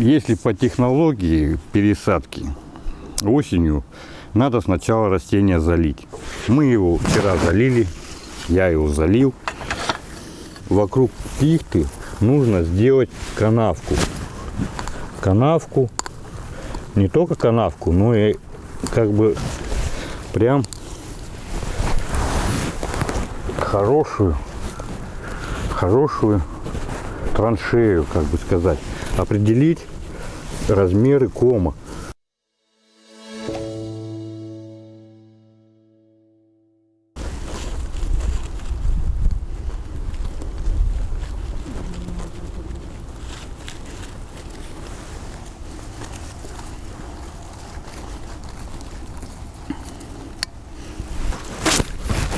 если по технологии пересадки осенью, надо сначала растение залить. Мы его вчера залили, я его залил. Вокруг пихты нужно сделать канавку. Канавку, не только канавку, но и как бы прям хорошую, хорошую траншею, как бы сказать, определить размеры кома.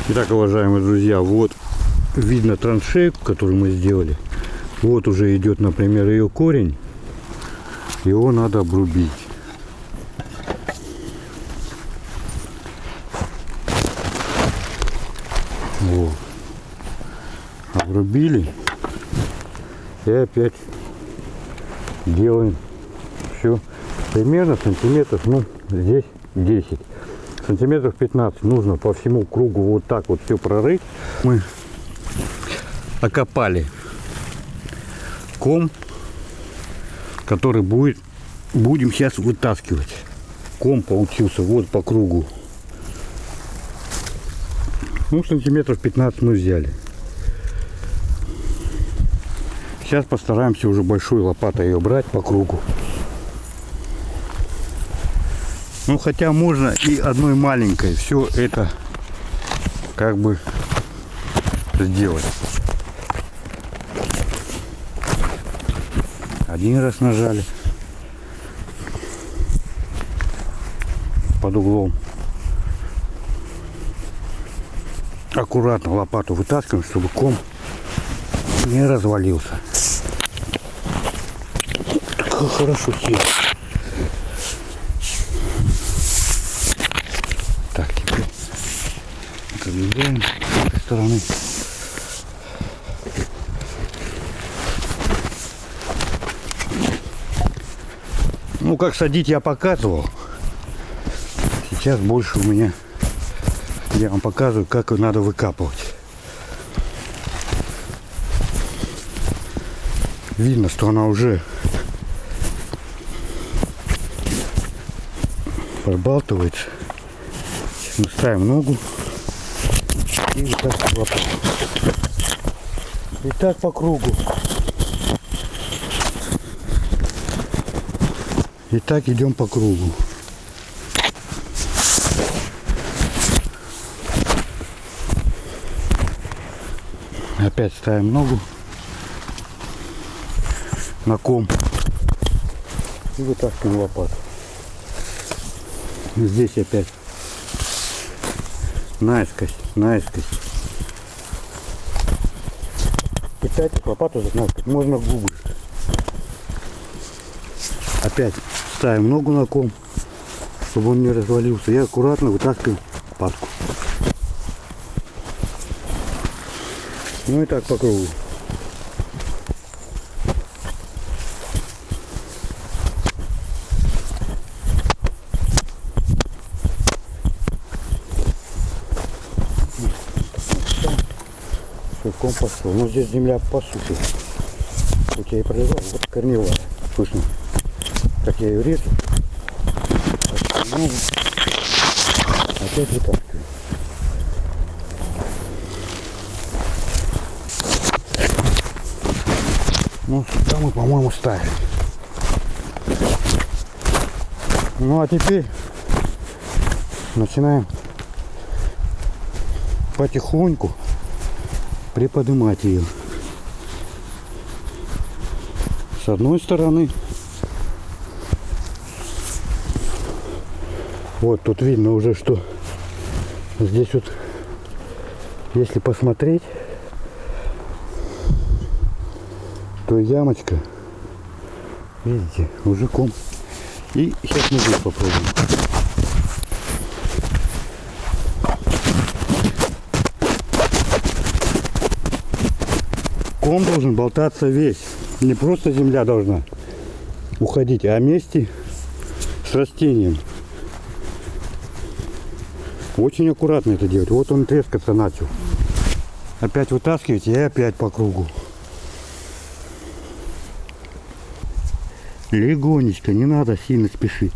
Итак, уважаемые друзья, вот видно траншею, которую мы сделали. Вот уже идет, например, ее корень. Его надо обрубить. Вот. Обрубили. И опять делаем все примерно сантиметров, ну, здесь 10 сантиметров 15 нужно по всему кругу вот так вот все прорыть. Мы окопали ком, который будет, будем сейчас вытаскивать. Ком получился вот по кругу. Ну, сантиметров 15 мы взяли. Сейчас постараемся уже большой лопатой ее брать по кругу. Ну, хотя можно и одной маленькой все это как бы сделать. Один раз нажали под углом. Аккуратно лопату вытаскиваем, чтобы ком не развалился. Так хорошо сел. Проверяем с этой стороны. Как садить я показывал. Сейчас больше у меня я вам показываю, как надо выкапывать. Видно, что она уже пробалтывается. Мы ставим ногу и вот так. И так по кругу. И так идем по кругу. Опять ставим ногу на ком и вытаскиваем лопату. Здесь опять наискось, наискось. Пытать лопату загнать можно губы. Опять ставим ногу на ком, чтобы он не развалился. И аккуратно вытаскиваем лопатку. Ну и так по кругу. Ком пошел. Ну здесь земля по сути. Хоть я и прорезал, вот корневая. Слышно? Как я ее режу. Опять вытаскиваю. Ну, сюда мы, по-моему, ставили. Ну, а теперь начинаем потихоньку приподнимать ее с одной стороны вот тут видно уже что здесь вот если посмотреть то ямочка видите уже ком и сейчас мы здесь попробуем ком должен болтаться весь. Не просто земля должна. уходить, а вместе с растением. Очень аккуратно это делать. Вот он трескаться начал. Опять вытаскиваете и опять по кругу. Легонечко, не надо сильно спешить.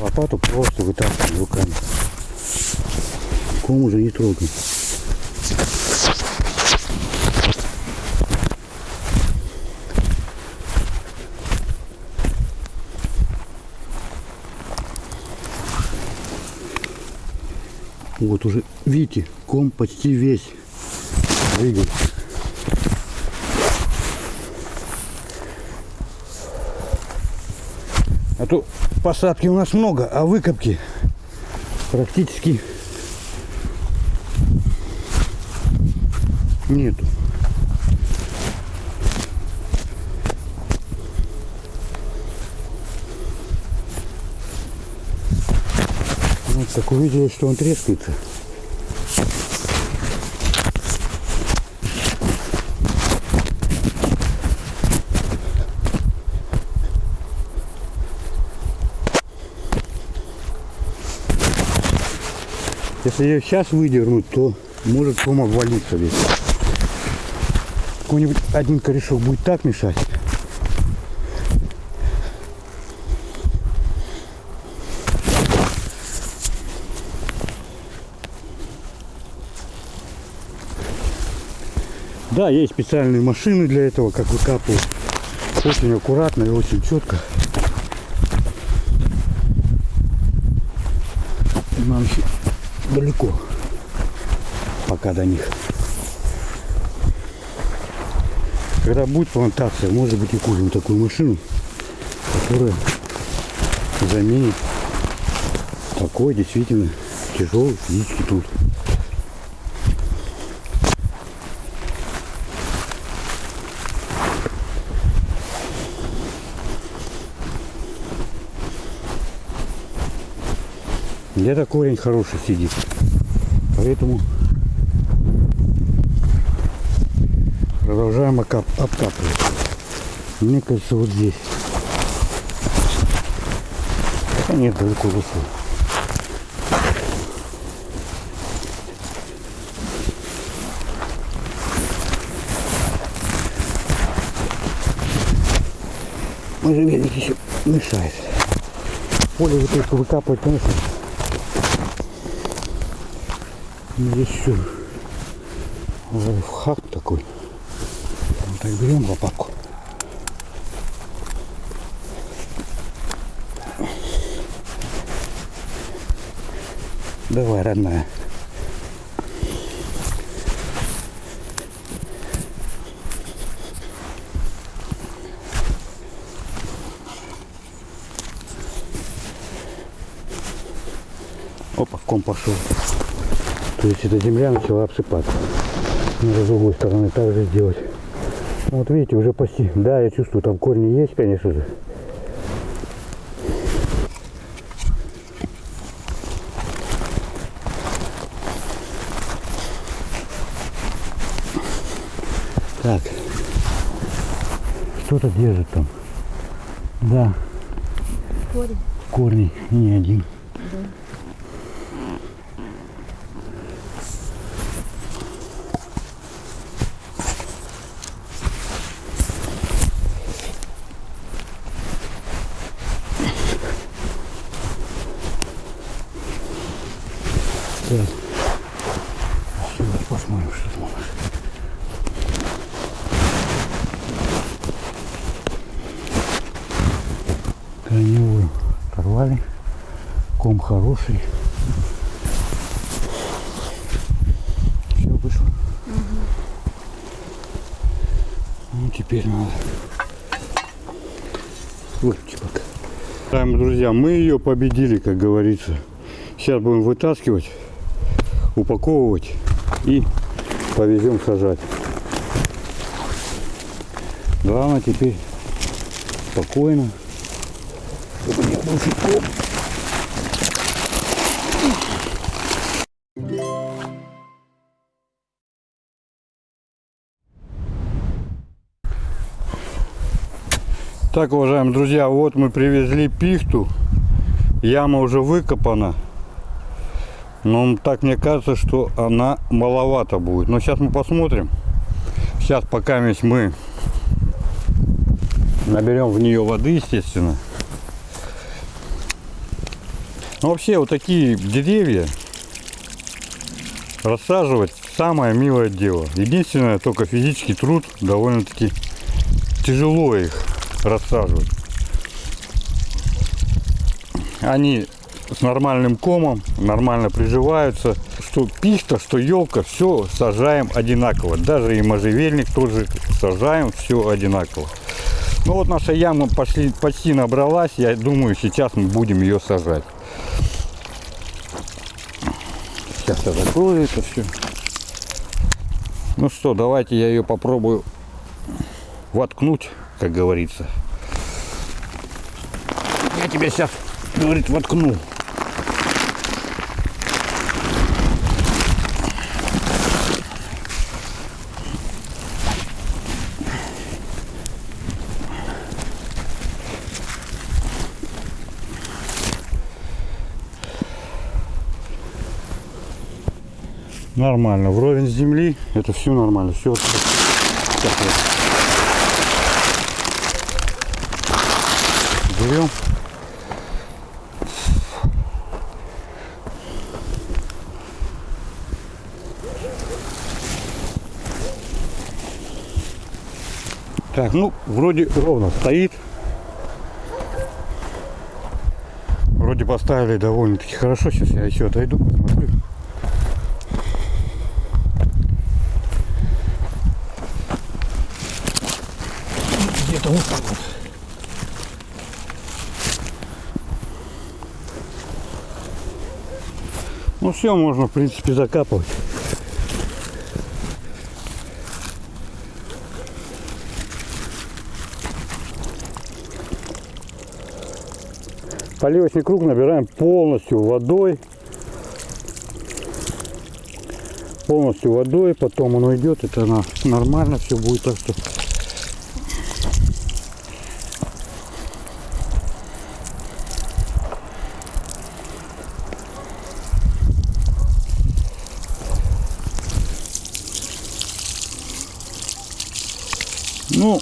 Лопату просто вытаскиваем руками. Ком уже не трогаем. Вот уже, видите, ком почти весь двигается. А то посадки у нас много, а выкопки практически нету. Вот так увидели, что он трескается. Если ее сейчас выдернуть, то может ком обвалиться весь. Какой-нибудь один корешок будет так мешать. Да, есть специальные машины для этого, как выкапывать. Очень аккуратно и очень четко. Нам еще далеко пока до них. Когда будет плантация, может быть и купим такую машину, которая заменит такой действительно тяжелый физический труд. Где-то корень хороший сидит. Поэтому продолжаем обкапывать. Мне кажется, вот здесь. Хотя нет, далеко вышел. Можжевельник еще мешает. Поле вот только выкапывать, конечно, Здесь еще лайфхак такой. Вот так берем лопатку. Давай, родная. Опа, ком пошел. То есть эта земля начала обсыпаться. Надо с другой стороны также сделать. Вот видите, уже почти. Да, я чувствую, там корни есть, конечно же. Так. Что-то держит там. Да, Корень. корни не один. Так. Сейчас посмотрим, что там у нас. Корневую оторвали. Ком хороший. Все вышло. Ну, теперь надо. Вот чебак. Уважаемые друзья, мы ее победили, как говорится. Сейчас будем вытаскивать, упаковывать и повезем сажать. Главное теперь спокойно. чтобы не был Так, уважаемые друзья, вот мы привезли пихту. Яма уже выкопана. Но так мне кажется, что она маловато будет. Но сейчас мы посмотрим. Сейчас пока мы наберем в нее воды, естественно. Но вообще вот такие деревья рассаживать самое милое дело. Единственное, только физический труд довольно-таки тяжело их рассаживать. Они с нормальным комом, нормально приживаются. Что пихта, что елка, все сажаем одинаково. Даже и можжевельник тоже сажаем все одинаково. Ну вот наша яма пошли, почти набралась. Я думаю, сейчас мы будем ее сажать. Сейчас я закрою это все. Ну что, давайте я ее попробую воткнуть, как говорится. Я тебя сейчас, говорит, воткну. Нормально, вровень с земли, это все нормально, все. Сейчас я берем. Так, ну, вроде ровно стоит. Вроде поставили довольно-таки хорошо. Сейчас я еще отойду, посмотрю. Где-то вот так вот. Ну все, можно в принципе закапывать. Поливочный круг набираем полностью водой. Полностью водой, потом он уйдет, это нормально все будет, так что Ну,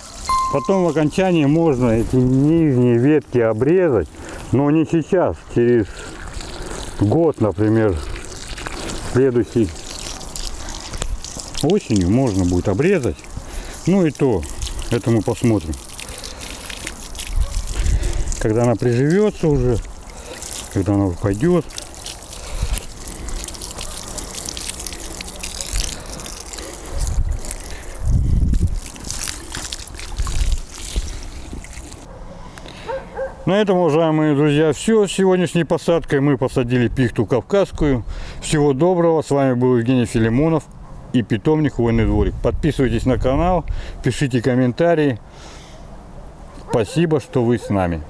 потом в окончании можно эти нижние ветки обрезать, но не сейчас, через год, например, следующий осенью можно будет обрезать. Ну и то, это мы посмотрим. Когда она приживется уже, когда она пойдет. На этом, уважаемые друзья, все. С сегодняшней посадкой мы посадили пихту кавказскую. Всего доброго. С вами был Евгений Филимонов и питомник Хвойный дворик. Подписывайтесь на канал, пишите комментарии. Спасибо, что вы с нами.